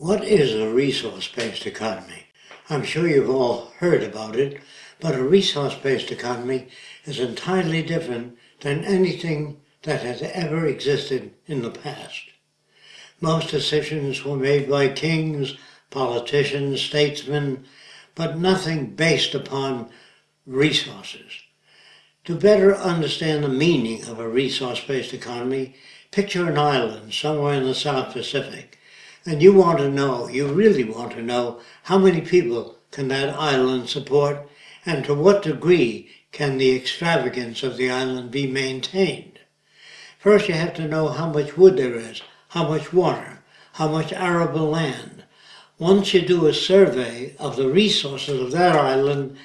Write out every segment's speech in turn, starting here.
What is a resource-based economy? I'm sure you've all heard about it, but a resource-based economy is entirely different than anything that has ever existed in the past. Most decisions were made by kings, politicians, statesmen, but nothing based upon resources. To better understand the meaning of a resource-based economy, picture an island somewhere in the South Pacific, and you want to know, you really want to know, how many people can that island support, and to what degree can the extravagance of the island be maintained. First you have to know how much wood there is, how much water, how much arable land. Once you do a survey of the resources of that island,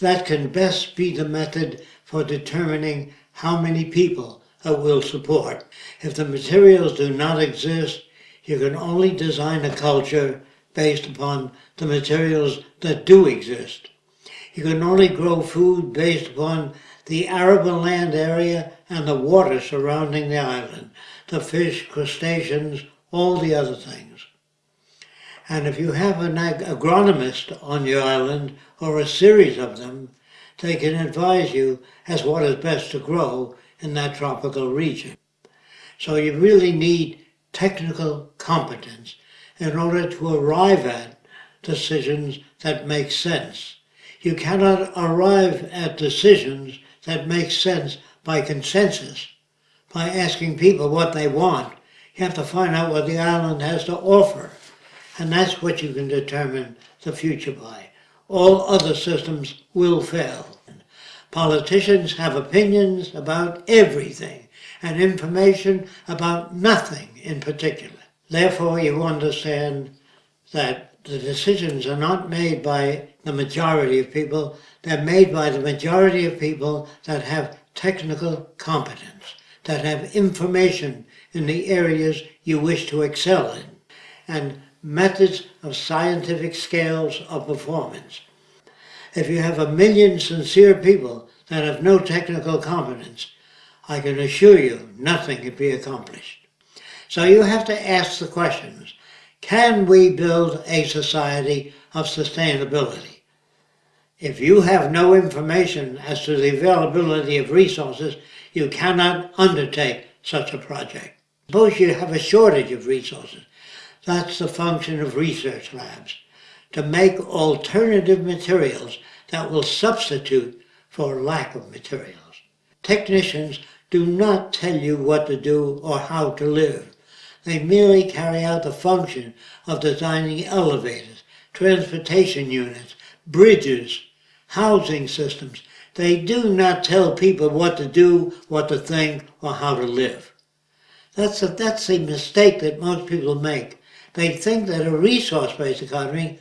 that can best be the method for determining how many people it will support. If the materials do not exist, you can only design a culture based upon the materials that do exist. You can only grow food based upon the arable land area and the water surrounding the island, the fish, crustaceans, all the other things. And if you have an ag agronomist on your island, or a series of them, they can advise you as what is best to grow in that tropical region. So you really need technical competence in order to arrive at decisions that make sense. You cannot arrive at decisions that make sense by consensus, by asking people what they want. You have to find out what the island has to offer. And that's what you can determine the future by. All other systems will fail. Politicians have opinions about everything and information about nothing in particular. Therefore, you understand that the decisions are not made by the majority of people, they're made by the majority of people that have technical competence, that have information in the areas you wish to excel in, and methods of scientific scales of performance. If you have a million sincere people that have no technical competence, I can assure you nothing can be accomplished. So you have to ask the questions, can we build a society of sustainability? If you have no information as to the availability of resources, you cannot undertake such a project. Suppose you have a shortage of resources. That's the function of research labs, to make alternative materials that will substitute for lack of materials. Technicians do not tell you what to do or how to live. They merely carry out the function of designing elevators, transportation units, bridges, housing systems. They do not tell people what to do, what to think, or how to live. That's a, that's a mistake that most people make. They think that a resource-based economy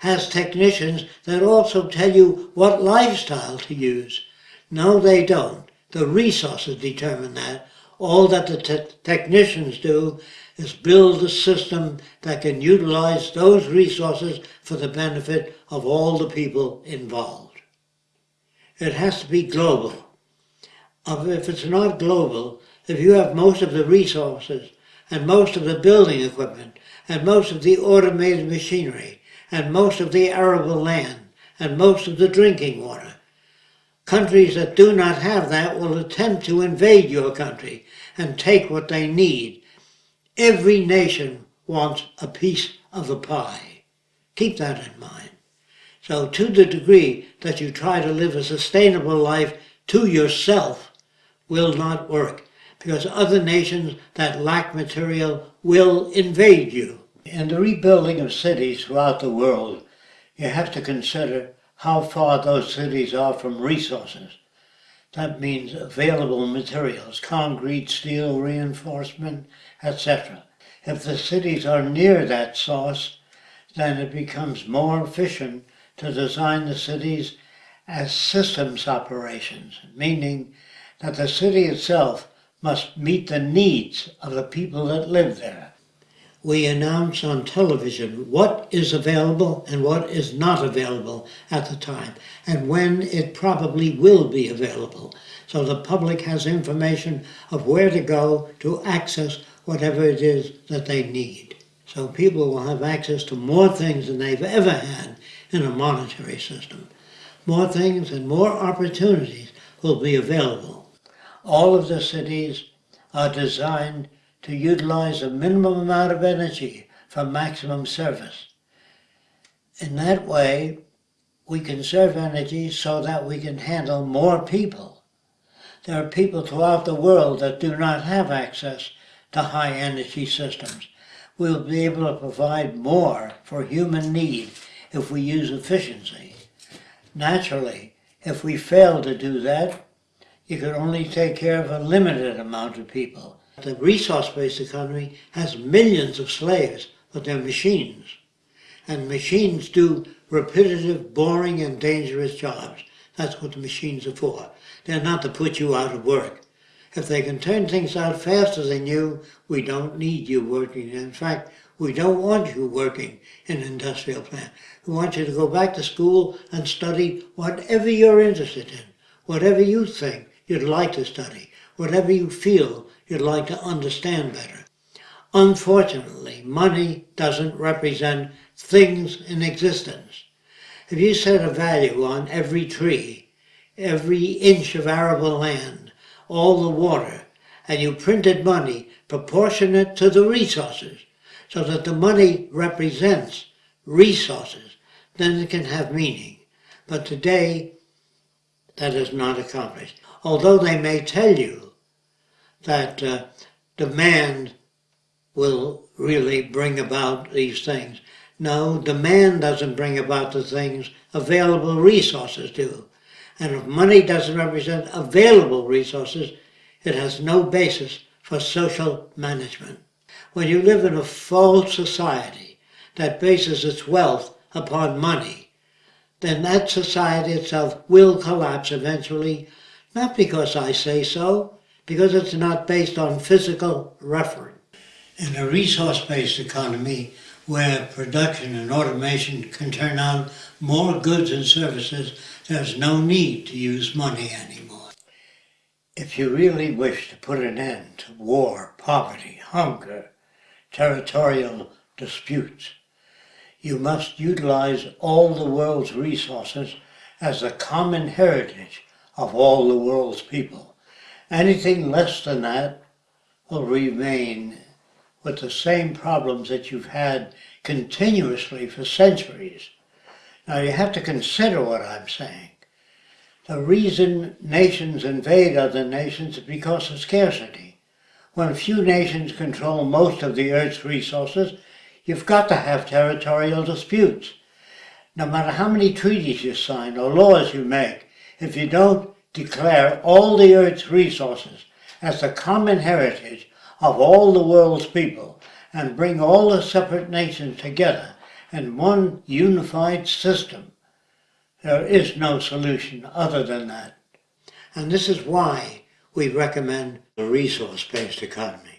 has technicians that also tell you what lifestyle to use. No, they don't. The resources determine that. All that the te technicians do is build a system that can utilize those resources for the benefit of all the people involved. It has to be global. If it's not global, if you have most of the resources and most of the building equipment and most of the automated machinery and most of the arable land and most of the drinking water, countries that do not have that will attempt to invade your country and take what they need Every nation wants a piece of the pie. Keep that in mind. So to the degree that you try to live a sustainable life to yourself will not work because other nations that lack material will invade you. In the rebuilding of cities throughout the world, you have to consider how far those cities are from resources. That means available materials, concrete, steel, reinforcement, etc. If the cities are near that source, then it becomes more efficient to design the cities as systems operations, meaning that the city itself must meet the needs of the people that live there we announce on television what is available and what is not available at the time, and when it probably will be available. So the public has information of where to go to access whatever it is that they need. So people will have access to more things than they've ever had in a monetary system. More things and more opportunities will be available. All of the cities are designed to utilize a minimum amount of energy for maximum service. In that way, we conserve energy so that we can handle more people. There are people throughout the world that do not have access to high energy systems. We'll be able to provide more for human need if we use efficiency. Naturally, if we fail to do that, you can only take care of a limited amount of people. The resource-based economy has millions of slaves, but they're machines. And machines do repetitive, boring, and dangerous jobs. That's what the machines are for. They're not to put you out of work. If they can turn things out faster than you, we don't need you working. In fact, we don't want you working in an industrial plant. We want you to go back to school and study whatever you're interested in, whatever you think you'd like to study, whatever you feel you'd like to understand better. Unfortunately, money doesn't represent things in existence. If you set a value on every tree, every inch of arable land, all the water, and you printed money proportionate to the resources, so that the money represents resources, then it can have meaning. But today, that is not accomplished. Although they may tell you that uh, demand will really bring about these things. No, demand doesn't bring about the things, available resources do. And if money doesn't represent available resources, it has no basis for social management. When you live in a false society that bases its wealth upon money, then that society itself will collapse eventually, not because I say so, because it's not based on physical reference. In a resource-based economy, where production and automation can turn out more goods and services, there's no need to use money anymore. If you really wish to put an end to war, poverty, hunger, territorial disputes, you must utilize all the world's resources as a common heritage of all the world's people. Anything less than that will remain with the same problems that you've had continuously for centuries. Now you have to consider what I'm saying. The reason nations invade other nations is because of scarcity. When few nations control most of the Earth's resources, you've got to have territorial disputes. No matter how many treaties you sign or laws you make, if you don't declare all the Earth's resources as the common heritage of all the world's people and bring all the separate nations together in one unified system. There is no solution other than that. And this is why we recommend a resource-based economy.